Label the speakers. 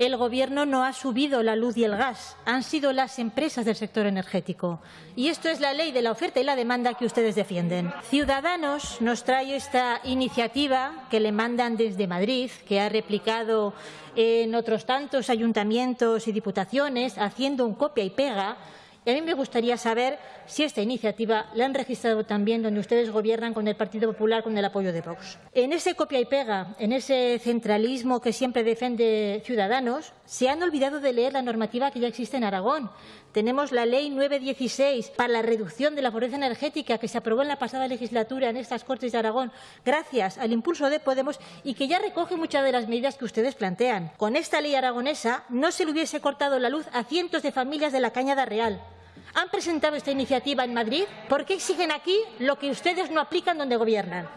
Speaker 1: el Gobierno no ha subido la luz y el gas, han sido las empresas del sector energético. Y esto es la ley de la oferta y la demanda que ustedes defienden. Ciudadanos nos trae esta iniciativa que le mandan desde Madrid, que ha replicado en otros tantos ayuntamientos y diputaciones, haciendo un copia y pega y a mí me gustaría saber si esta iniciativa la han registrado también donde ustedes gobiernan con el Partido Popular con el apoyo de Vox. En ese copia y pega, en ese centralismo que siempre defiende Ciudadanos, se han olvidado de leer la normativa que ya existe en Aragón. Tenemos la Ley 916 para la reducción de la pobreza energética que se aprobó en la pasada legislatura en estas Cortes de Aragón gracias al impulso de Podemos y que ya recoge muchas de las medidas que ustedes plantean. Con esta ley aragonesa no se le hubiese cortado la luz a cientos de familias de la Cañada Real han presentado esta iniciativa en Madrid, ¿por qué exigen aquí lo que ustedes no aplican donde gobiernan?